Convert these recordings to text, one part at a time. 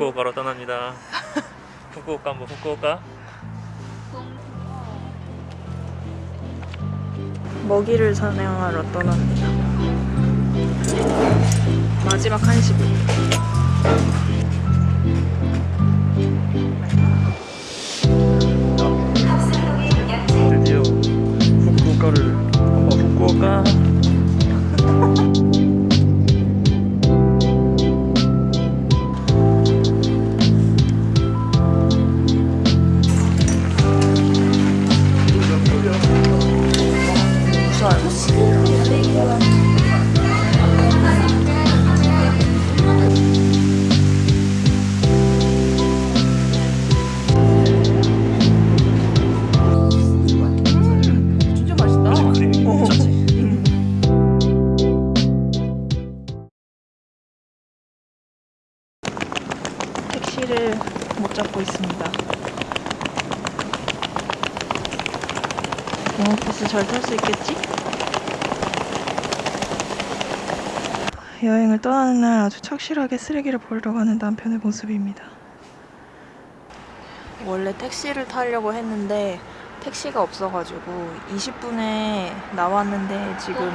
후쿠오카로 떠납니다. 후쿠오카 뭐 후쿠오카? 먹이를 사냥하러 떠납니다. 마지막 한식. 잘 탈 수 있겠지? 여행을 떠나는 날 아주 착실하게 쓰레기를 버리러 가는 남편의 모습입니다. 원래 택시를 타려고 했는데 택시가 없어가지고 20분에 나왔는데 지금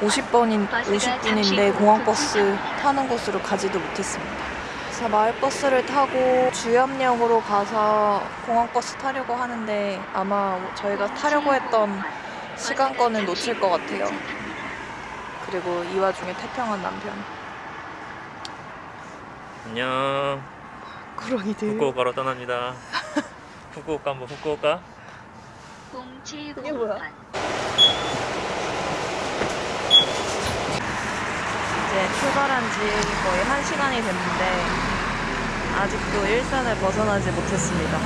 50번인 50분인데 공항버스 타는 곳으로 가지도 못했습니다. 그래서 마을버스를 타고 주염역으로 가서 공항버스 타려고 하는데 아마 저희가 타려고 했던 시간권을 놓칠 것 같아요. 그리고 이 와중에 태평한 남편. 안녕. 구렁이들. 후쿠오카로 떠납니다. 후쿠오카 뭐 후쿠오카? 이게 뭐야? 이제 출발한 지 거의 한 시간이 됐는데 아직도 일산을 벗어나지 못했습니다.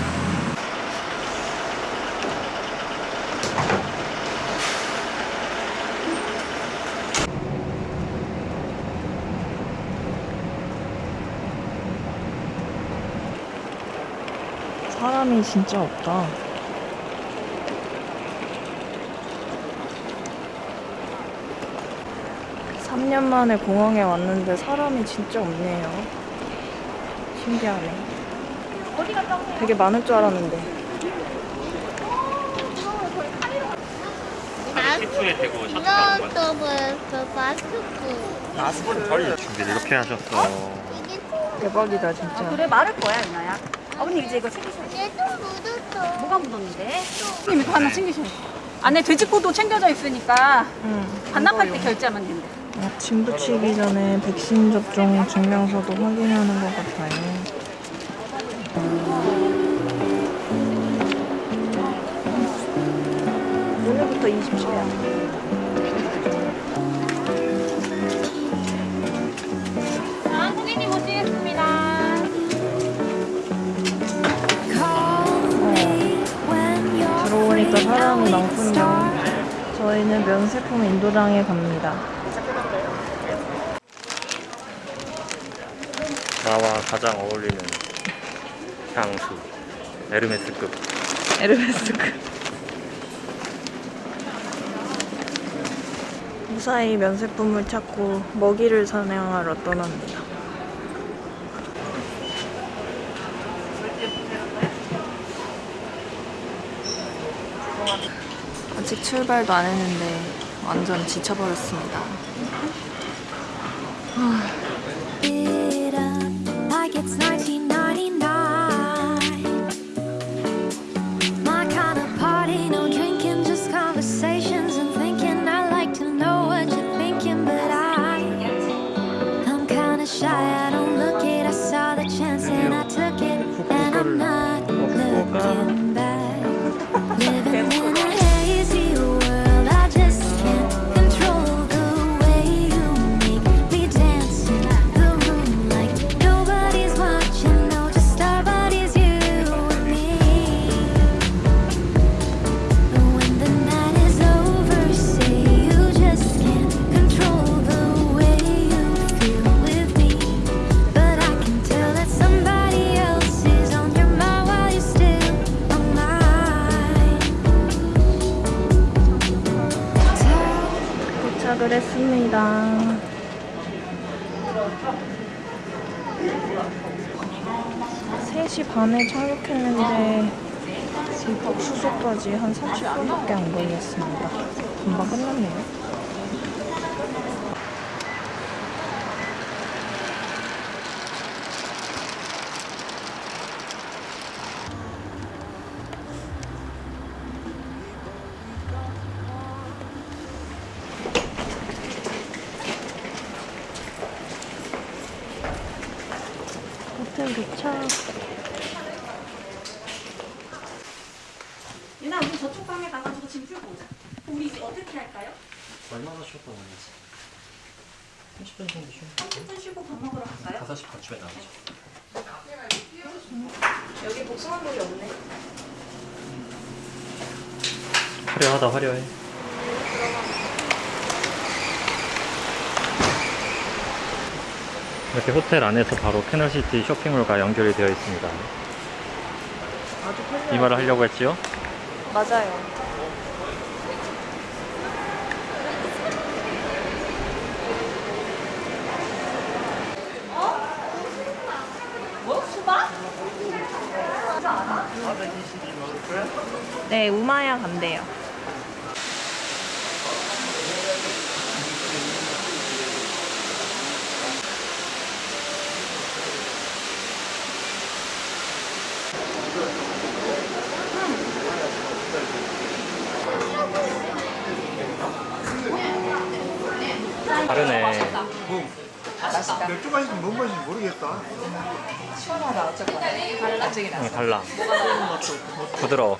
사람이 진짜 없다. 삼 년 만에 공항에 왔는데 사람이 진짜 없네요. 신기하네. 되게 많을 줄 알았는데. 그 마스크. 덜 준비를 이렇게 하셨어. 이게 대박이다 진짜. 그래 마를 거야 유나야 아버님 이제 이거 챙기셔야 돼 얘도 묻었어. 뭐가 묻었는데? 형님 이거 하나 챙기셔야 돼 안에 돼지코도 챙겨져 있으니까 응. 반납할 때. 결제하면 된대 어, 짐 붙이기 전에 백신 접종 증명서도 확인하는 것 같아요. 오늘부터 27일. 자 고객님 모시겠습니다 들어오니까 사람이 많군요. 저희는 면세품 인도장에 갑니다. 나와 가장 어울리는 향수. 에르메스급. 에르메스크. 무사히 면세품을 찾고 먹이를 사냥하러 떠납니다. 아직 출발도 안 했는데 완전 지쳐버렸습니다. 했습니다. 3시 반에 착륙했는데 입국 수속까지 한 30분밖에 안 걸렸습니다. 금방 끝났네요. 호텔 도착. 유나 우리 저쪽 방에 가가지고 짐 풀고 오자. 우리 이제 어떻게 할까요? 얼마나 쉬었다 오는지 30분 정도 쉬어 30분 쉬고 밥 먹으러 갈까요? 5시 반쯤에 나오죠 여기 복숭아물이 없네. 화려하다 화려해 이렇게 호텔 안에서 바로 캐널시티 쇼핑몰과 연결이 되어 있습니다. 이 말을 하려고 했지요? 맞아요. 네, 우마야 간대요. 맥주 맛인지 뭔 맛인지 모르겠다. 응, 달라 부드러워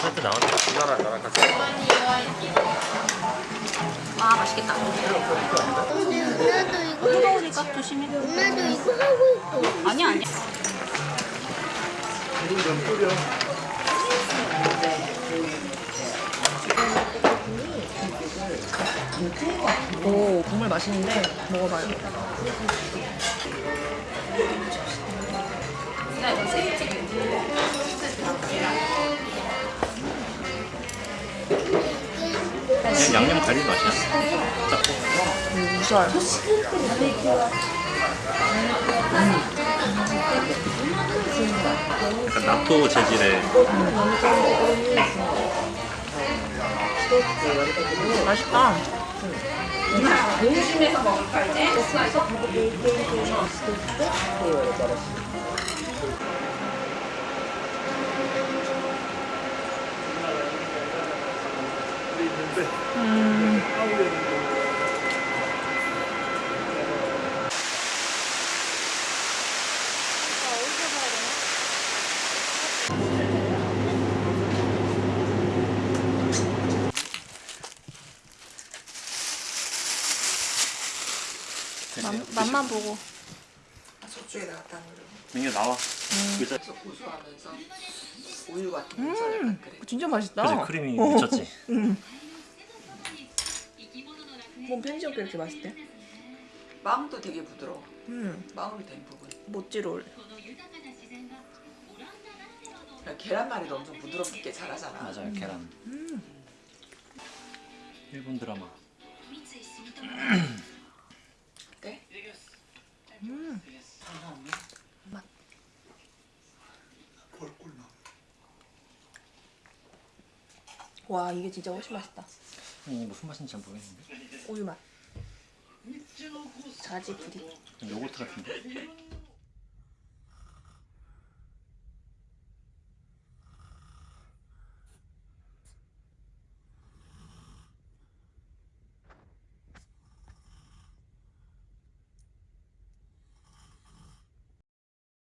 살짝 나왔네 나랑 나랑 같이 아 맛있겠다. 근데 누나도 이거 뜨거우니까 조심해. 누나도 이거 하고 있어. 아니야 아니야. 오, 정말 맛있는데 먹어봐요. 그냥 양념 갈비 맛이야 짭고 무서워요. 약간納豆재질의 맛있다. 음. 맛, 맛만 보고. 민규 나와 의자 음, 진짜 맛있다. 그치 크림이 미쳤지 뭔 편지엽게 이렇게 맛있대? 빵도 되게 부드러워. 음, 빵으로 된 부분. 모찌롤. 그냥 계란말이도 엄청 부드럽게 잘하잖아. 맞아요 계란 일본 드라마 와, 이게 진짜 훨씬 맛있다. 이게 무슨 맛인지 잘 모르겠는데 우유 맛. 자지 부리. 요거트 같은데